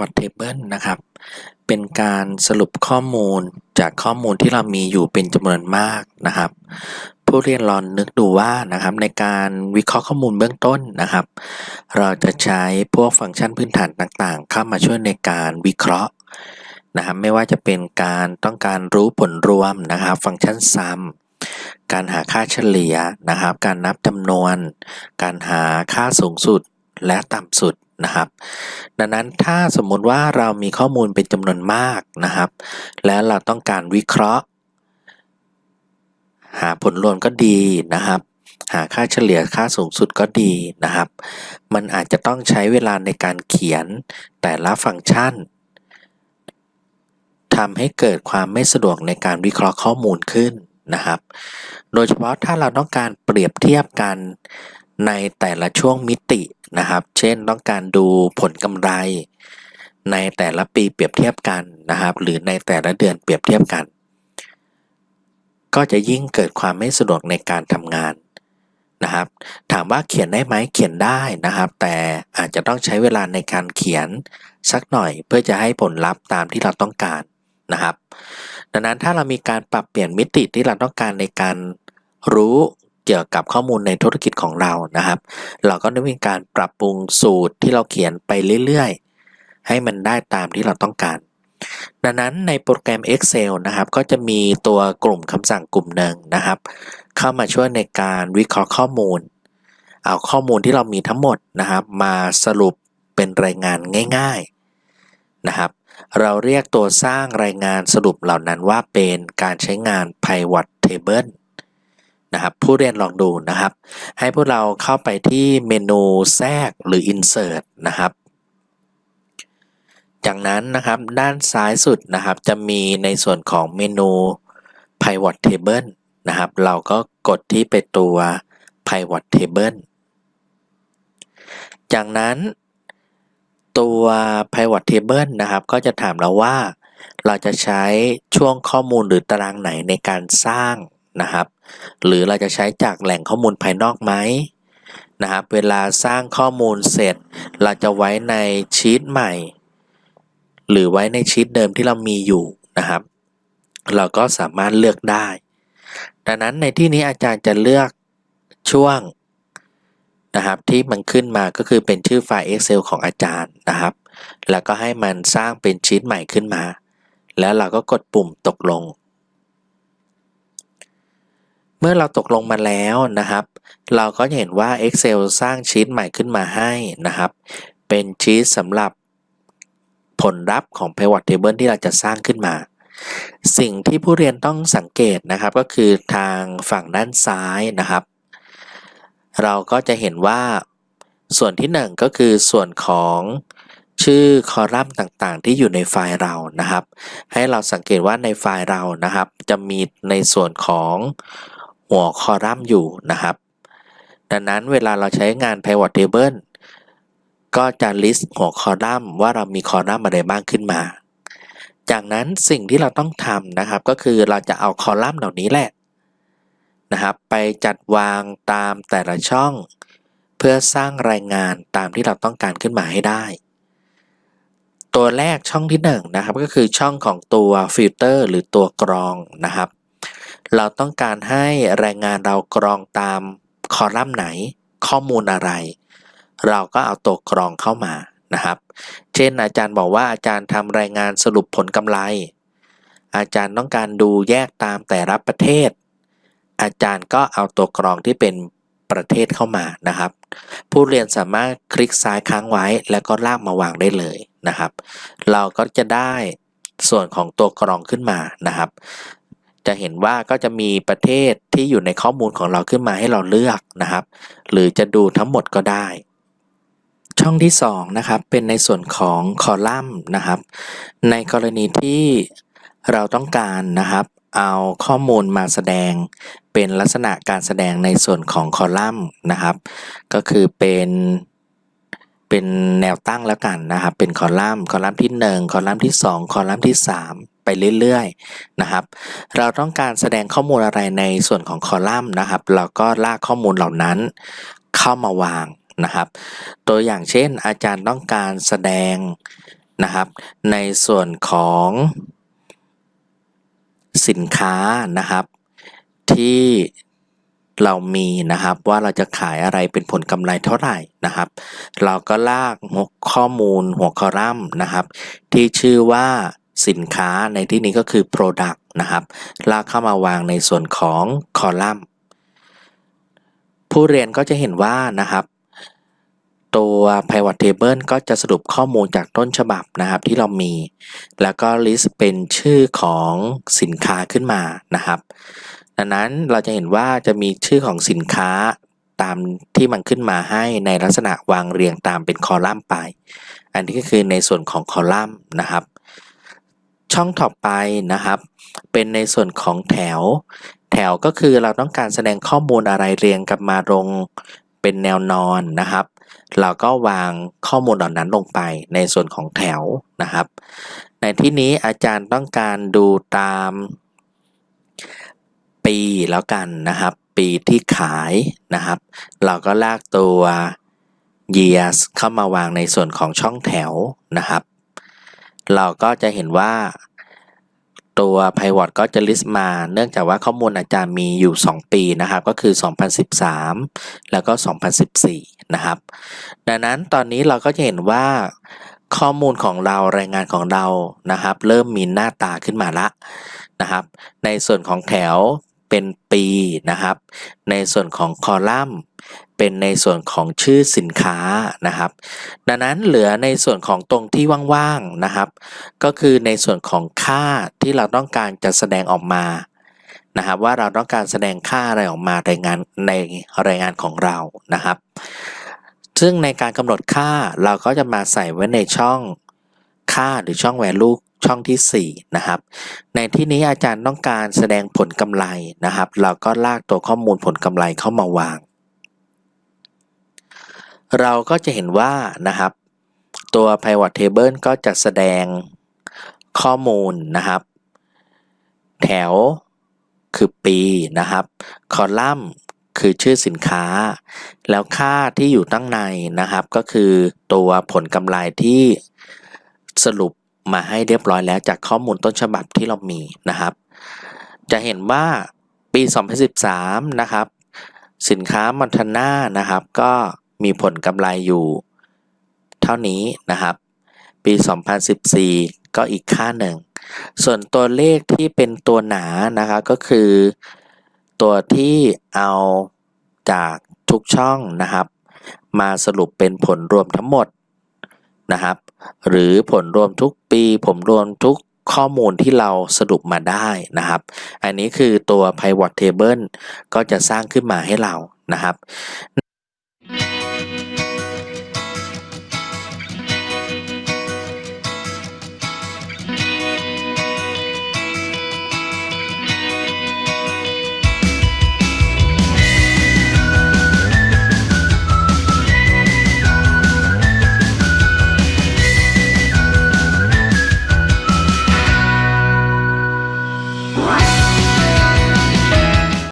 การทำ pivot table นะครับ เป็นการสรุปข้อมูลจากข้อมูลที่เรามีอยู่เป็นจำนวนมากนะครับ ผู้เรียนลองนึกดูว่านะครับในการวิเคราะห์ข้อมูลเบื้องต้นนะครับ เราจะใช้พวกฟังก์ชันพื้นฐานต่างๆ เข้ามาช่วยในการวิเคราะห์นะครับไม่ว่าจะเป็นการต้องการรู้ผลรวมนะครับ ฟังก์ชัน sum การหาค่าเฉลี่ยนะครับ การนับจำนวน การหาค่าสูงสุดและต่ำสุด นะครับ ดังนั้นถ้าสมมุติว่าเรามีข้อมูลเป็นจำนวนมากนะครับ แล้วเราต้องการวิเคราะห์ หาผลรวมก็ดีนะครับ หาค่าเฉลี่ยค่าสูงสุดก็ดีนะครับ มันอาจจะต้องใช้เวลาในการเขียนแต่ละฟังก์ชันทำให้เกิดความไม่สะดวกในการวิเคราะห์ข้อมูลขึ้นนะครับ โดยเฉพาะถ้าเราต้องการเปรียบเทียบกันในแต่ละช่วงมิติ นะครับ เช่นต้องการดูผลกำไร ในแต่ละปีเปรียบเทียบกันนะครับ หรือในแต่ละเดือนเปรียบเทียบกัน ก็จะยิ่งเกิดความไม่สะดวกในการทำงานนะครับ ถามว่าเขียนได้ไหมเขียนได้นะครับ แต่อาจจะต้องใช้เวลาในการเขียนสักหน่อย เพื่อจะให้ผลลัพธ์ตามที่เราต้องการนะครับ ดังนั้นถ้าเรามีการปรับเปลี่ยนมิติที่เราต้องการในการรู้ เกี่ยวกับข้อมูลในธุรกิจของเรานะครับ เราก็ได้มีการปรับปรุงสูตรที่เราเขียนไปเรื่อยๆ ให้มันได้ตามที่เราต้องการ ดังนั้นในโปรแกรม Excel นะครับ ก็จะมีตัวกลุ่มคำสั่งกลุ่มหนึ่งนะครับ เข้ามาช่วยในการวิเคราะห์ข้อมูล เอาข้อมูลที่เรามีทั้งหมดนะครับ มาสรุปเป็นรายงานง่ายๆนะครับเราเรียกตัวสร้างรายงานสรุปเหล่านั้นว่าเป็นการใช้งาน pivot table นะครับผู้เรียนลองดูนะครับ ให้พวกเราเข้าไปที่เมนูแทรกหรือ insert นะครับ จากนั้นนะครับด้านซ้ายสุดนะครับจะมีในส่วนของเมนู pivot table นะครับ เราก็กดที่ไปตัว pivot table จากนั้นตัว pivot table นะครับ ก็จะถามเราว่า เราจะใช้ช่วงข้อมูลหรือตารางไหนในการสร้าง นะครับ หรือเราจะใช้จากแหล่งข้อมูลภายนอกไหมนะครับ เวลาสร้างข้อมูลเสร็จ เราจะไว้ในชีตใหม่ หรือไว้ในชีตเดิมที่เรามีอยู่นะครับ เราก็สามารถเลือกได้ ดังนั้นในที่นี้อาจารย์จะเลือกช่วงนะครับที่มันขึ้นมาก็คือเป็นชื่อไฟล์ Excel ของอาจารย์นะครับ แล้วก็ให้มันสร้างเป็นชีตใหม่ขึ้นมา แล้วเราก็กดปุ่มตกลง เมื่อเราตกลงมาแล้วนะครับ เราก็เห็นว่า Excel สร้างชีตใหม่ขึ้นมาให้นะครับ เป็นชีตสำหรับผลลัพธ์ของ Pivot Table ที่เราจะสร้างขึ้นมา สิ่งที่ผู้เรียนต้องสังเกตนะครับก็คือทางฝั่งด้านซ้ายนะครับ เราก็จะเห็นว่าส่วนที่ 1 ก็คือส่วนของชื่อคอลัมน์ต่างๆ ที่อยู่ในไฟล์เรานะครับ ให้เราสังเกตว่าในไฟล์เรานะครับ จะมีในส่วนของ หัวคอลัมน์อยู่นะครับ ดังนั้นเวลาเราใช้งาน pivot table ก็จะ list หัวคอลัมน์ว่าเรามีคอลัมน์อะไรบ้างขึ้นมา จากนั้นสิ่งที่เราต้องทำนะครับ ก็คือเราจะเอาคอลัมน์เหล่านี้แหละนะครับ ไปจัดวางตามแต่ละช่อง เพื่อสร้างรายงานตามที่เราต้องการขึ้นมาให้ได้ ตัวแรกช่องที่1นนะครับก็คือช่องของตัวฟิลเตอร์หรือตัวกรองนะครับ เราต้องการให้รายงานเรากรองตามคอลัมน์ไหน ข้อมูลอะไร เราก็เอาตัวกรองเข้ามานะครับ เช่นอาจารย์บอกว่าอาจารย์ทำรายงานสรุปผลกำไร อาจารย์ต้องการดูแยกตามแต่ละประเทศ อาจารย์ก็เอาตัวกรองที่เป็นประเทศเข้ามานะครับ ผู้เรียนสามารถคลิกซ้ายค้างไว้แล้วก็ลากมาวางได้เลยนะครับ เราก็จะได้ส่วนของตัวกรองขึ้นมานะครับ จะเห็นว่าก็จะมีประเทศที่อยู่ในข้อมูลของเราขึ้นมาให้เราเลือกนะครับ หรือจะดูทั้งหมดก็ได้ ช่องที่2นะครับเป็นในส่วนของคอลัมน์นะครับ ในกรณีที่เราต้องการนะครับเอาข้อมูลมาแสดงเป็นลักษณะการแสดงในส่วนของคอลัมน์นะครับ ก็คือเป็นเป็นแนวตั้งแล้วกันนะครับ เป็นคอลัมน์ คอลัมน์ที่ 1 คอลัมน์ที่ 2 คอลัมน์ที่ 3 ไปเรื่อยๆนะครับ เราต้องการแสดงข้อมูลอะไรในส่วนของคอลัมน์นะครับ เราก็ลากข้อมูลเหล่านั้นเข้ามาวางนะครับ ตัวอย่างเช่น อาจารย์ต้องการแสดงนะครับ ในส่วนของสินค้านะครับ ที่เรามีนะครับว่าเราจะขายอะไรเป็นผลกำไรเท่าไหร่นะครับ เราก็ลากข้อมูลหัวคอลัมน์นะครับ ที่ชื่อว่า สินค้าในที่นี้ก็คือ Product นะครับ ลากเข้ามาวางในส่วนของคอลัมน์ ผู้เรียนก็จะเห็นว่านะครับ ตัว pivot table ก็จะสรุปข้อมูลจากต้นฉบับนะครับที่เรามี แล้วก็ list เป็นชื่อของสินค้าขึ้นมานะครับ ดังนั้นเราจะเห็นว่าจะมีชื่อของสินค้าตามที่มันขึ้นมาให้ในลักษณะวางเรียงตามเป็นคอลัมน์ไป อันนี้ก็คือในส่วนของคอลัมน์นะครับ ช่องต่อไปนะครับ เป็นในส่วนของแถว แถวก็คือเราต้องการแสดงข้อมูลอะไรเรียงกันมาลงเป็นแนวนอนนะครับ เราก็วางข้อมูลเหล่านั้นลงไปในส่วนของแถวนะครับ ในที่นี้อาจารย์ต้องการดูตามปีแล้วกันนะครับ ปีที่ขายนะครับ เราก็ลากตัว years เข้ามาวางในส่วนของช่องแถวนะครับ เราก็จะเห็นว่าตัว pivot ก็จะ list มา เนื่องจากว่าข้อมูลอาจารย์มีอยู่ 2 ปีนะครับ ก็คือ 2013 แล้วก็ 2014 นะครับ ดังนั้นตอนนี้เราก็จะเห็นว่าข้อมูลของเรารายงานของเรานะครับ เริ่มมีหน้าตาขึ้นมาละนะครับ ในส่วนของแถว เป็นปีนะครับ ในส่วนของคอลัมน์ เป็นในส่วนของชื่อสินค้านะครับ ดังนั้นเหลือในส่วนของตรงที่ว่างๆนะครับ ก็คือในส่วนของค่าที่เราต้องการจะแสดงออกมานะครับว่าเราต้องการแสดงค่าอะไรออกมารายงานในรายงานของเรานะครับ ซึ่งในการกำหนดค่าเราก็จะมาใส่ไว้ในช่องค่าหรือช่อง value ช่องที่ 4 นะครับ ในที่นี้อาจารย์ต้องการแสดงผลกำไรนะครับ เราก็ลากตัวข้อมูลผลกำไรเข้ามาวาง เราก็จะเห็นว่านะครับ ตัว pivot table ก็จะแสดงข้อมูลนะครับ แถวคือปีนะครับ คอลัมน์คือชื่อสินค้า แล้วค่าที่อยู่ตั้งในนะครับ ก็คือตัวผลกำไรที่สรุป มาให้เรียบร้อยแล้วจากข้อมูลต้นฉบับที่เรามีนะครับ จะเห็นว่าปี 2013 นะครับ สินค้ามันทนานะครับ ก็มีผลกำไรอยู่ เท่านี้นะครับ ปี 2014 ก็อีกค่าหนึ่ง ส่วนตัวเลขที่เป็นตัวหนานะครับก็คือตัวที่เอาจากทุกช่องนะครับ มาสรุปเป็นผลรวมทั้งหมดนะครับ หรือผลรวมทุกปี ผมรวมทุกข้อมูลที่เราสรุปมาได้นะครับ อันนี้คือตัว pivot table ก็จะสร้างขึ้นมาให้เรานะครับ